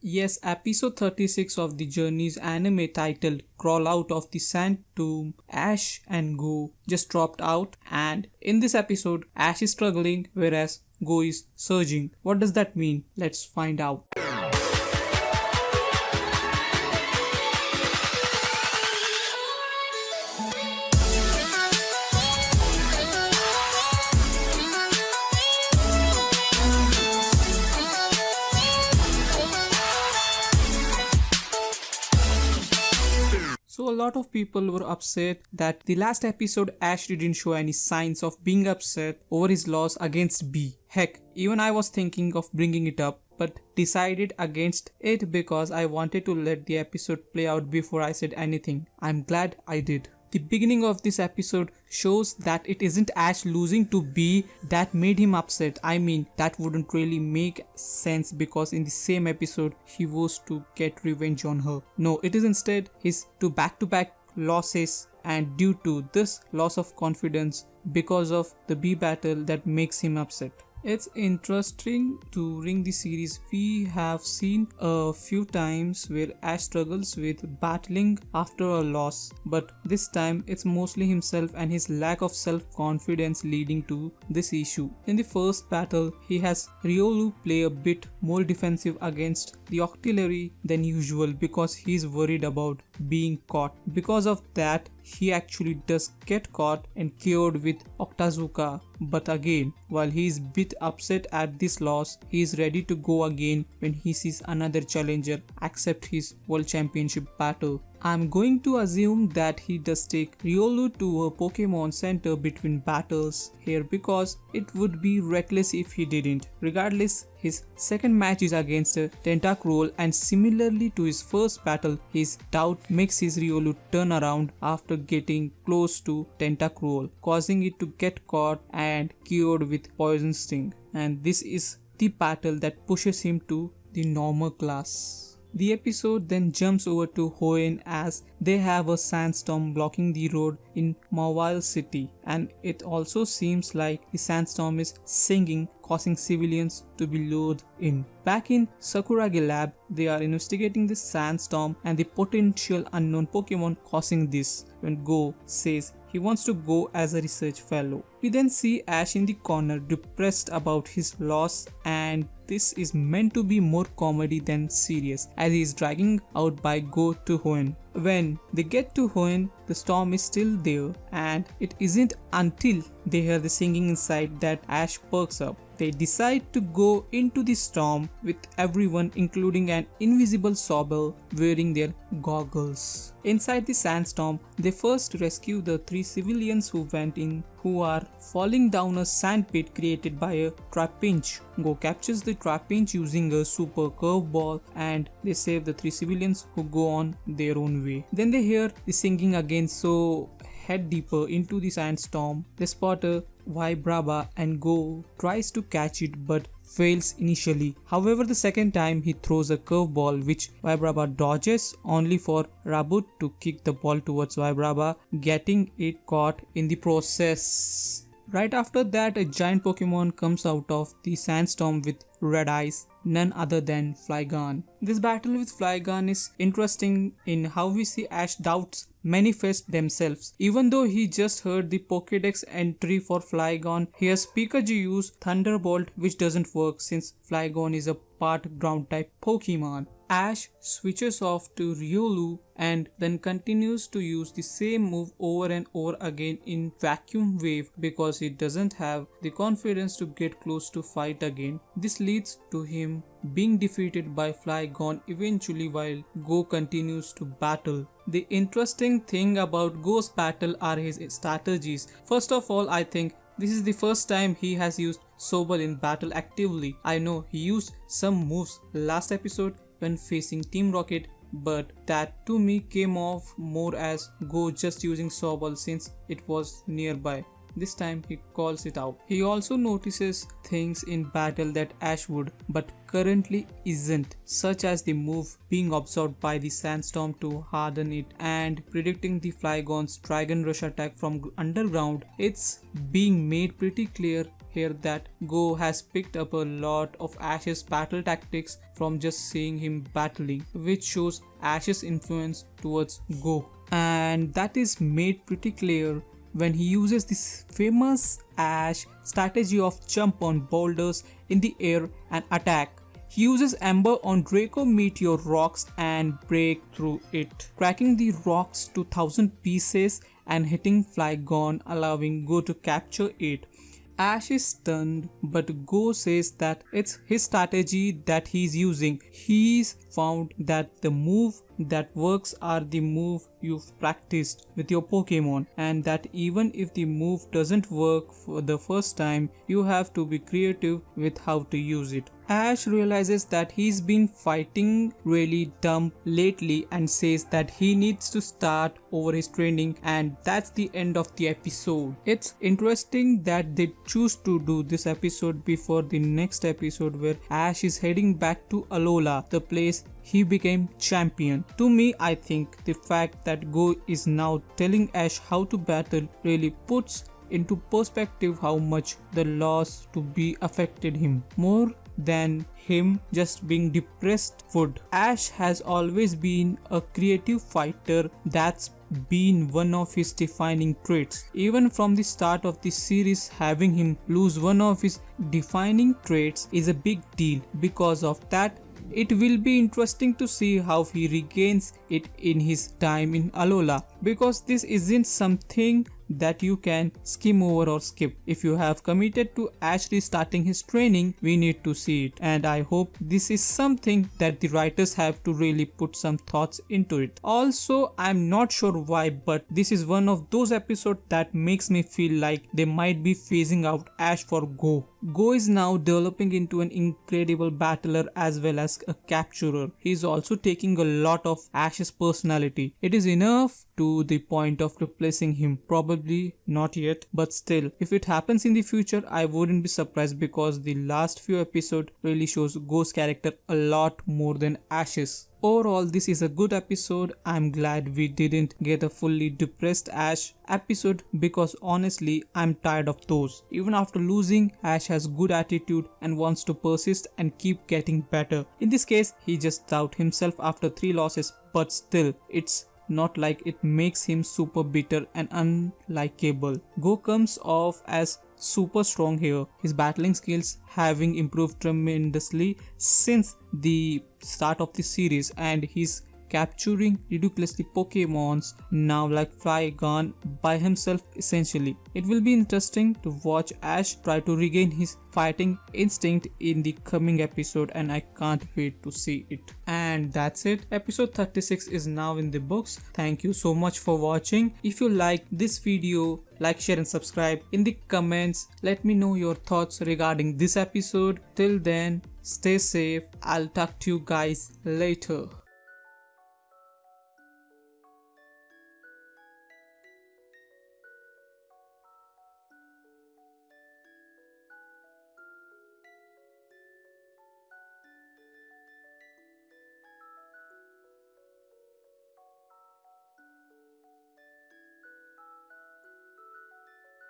Yes, episode 36 of the Journey's anime titled Crawl Out of the Sand Tomb, Ash and Go just dropped out, and in this episode, Ash is struggling whereas Go is surging. What does that mean? Let's find out. A lot of people were upset that the last episode Ash didn't show any signs of being upset over his loss against Bea. Heck, even I was thinking of bringing it up but decided against it because I wanted to let the episode play out before I said anything. I'm glad I did. The beginning of this episode shows that it isn't Ash losing to Bea that made him upset. I mean, that wouldn't really make sense because in the same episode, he was to get revenge on her. No, it is instead his two back to back losses and due to this loss of confidence because of the Bea battle that makes him upset. It's interesting during the series we have seen a few times where Ash struggles with battling after a loss but this time it's mostly himself and his lack of self-confidence leading to this issue. In the first battle he has Riolu play a bit more defensive against the Octillery than usual because he's worried about being caught. Because of that he actually does get caught and cured with Octazooka. But again, while he is bit upset at this loss, he is ready to go again when he sees another challenger accept his World Championship battle. I'm going to assume that he does take Riolu to a Pokemon Center between battles here because it would be reckless if he didn't. Regardless, his second match is against Tentacruel and similarly to his first battle, his doubt makes his Riolu turn around after getting close to Tentacruel, causing it to get caught and cured with Poison Sting. And this is the battle that pushes him to the normal class. The episode then jumps over to Hoenn as they have a sandstorm blocking the road in Mauville City and it also seems like the sandstorm is singing causing civilians to be lured in. Back in Sakuragi lab, they are investigating the sandstorm and the potential unknown Pokemon causing this when Go says he wants to go as a research fellow. We then see Ash in the corner depressed about his loss and this is meant to be more comedy than serious as he is dragging out by Go to Hoenn. When they get to Hoenn, the storm is still there and it isn't until they hear the singing inside that Ash perks up. They decide to go into the storm with everyone including an invisible Sobble wearing their goggles. Inside the sandstorm, they first rescue the three civilians who went in who are falling down a sandpit created by a Trapinch. Go captures the Trapinch using a super curveball and they save the three civilians who go on their own way. Then they hear the singing again so head deeper into the sandstorm. The spotter a Vibrava and Go tries to catch it but fails initially. However, the second time he throws a curveball which Vibrava dodges only for Raboot to kick the ball towards Vibrava, getting it caught in the process. Right after that, a giant Pokemon comes out of the sandstorm with red eyes, none other than Flygon. This battle with Flygon is interesting in how we see Ash doubts manifest themselves. Even though he just heard the Pokedex entry for Flygon, he has Pikachu use Thunderbolt which doesn't work since Flygon is a part ground type Pokemon. Ash switches off to Riolu and then continues to use the same move over and over again in Vacuum Wave because he doesn't have the confidence to get close to fight again. This leads to him being defeated by Flygon eventually while Go continues to battle. The interesting thing about Go's battle are his strategies. First of all, I think this is the first time he has used Sobble in battle actively. I know he used some moves last episode when facing Team Rocket but that to me came off more as Go just using Sobble since it was nearby. This time he calls it out. He also notices things in battle that Ash would but currently isn't such as the move being absorbed by the sandstorm to harden it and predicting the Flygon's Dragon Rush attack from underground. It's being made pretty clear here that Go has picked up a lot of Ash's battle tactics from just seeing him battling, which shows Ash's influence towards Go. And that is made pretty clear when he uses this famous Ash strategy of jump on boulders in the air and attack. He uses Ember on Draco Meteor rocks and break through it, cracking the rocks to thousand pieces and hitting Flygon allowing Go to capture it. Ash is stunned, but Go says that it's his strategy that he's using. He's found that the move that works are the move you've practiced with your Pokemon and that even if the move doesn't work for the first time, you have to be creative with how to use it. Ash realizes that he's been fighting really dumb lately and says that he needs to start over his training and that's the end of the episode. It's interesting that they choose to do this episode before the next episode where Ash is heading back to Alola, the place he became champion. To me, I think the fact that Go is now telling Ash how to battle really puts into perspective how much the loss to Bea affected him. More than him just being depressed would. Ash has always been a creative fighter that's been one of his defining traits. Even from the start of the series, having him lose one of his defining traits is a big deal. Because of that, it will be interesting to see how he regains it in his time in Alola because this isn't something that you can skim over or skip. If you have committed to actually starting his training, we need to see it. And I hope this is something that the writers have to really put some thoughts into it. Also, I'm not sure why, but this is one of those episodes that makes me feel like they might be phasing out Ash for Go. Go is now developing into an incredible battler as well as a capturer. He is also taking a lot of Ash's personality. It is enough to the point of replacing him. Probably not yet, but still, if it happens in the future, I wouldn't be surprised because the last few episodes really shows Go's character a lot more than Ash's. Overall, this is a good episode. I'm glad we didn't get a fully depressed Ash episode because honestly, I'm tired of those. Even after losing, Ash has good attitude and wants to persist and keep getting better. In this case, he just doubt himself after 3 losses, but still, it's not like it makes him super bitter and unlikable. Go comes off as super strong here. His battling skills having improved tremendously since the start of the series and his capturing ridiculously Pokemons now like Flygon by himself essentially. It will be interesting to watch Ash try to regain his fighting instinct in the coming episode and I can't wait to see it. And that's it. Episode 36 is now in the books. Thank you so much for watching. If you like this video, like, share and subscribe. In the comments, let me know your thoughts regarding this episode. Till then, stay safe. I'll talk to you guys later.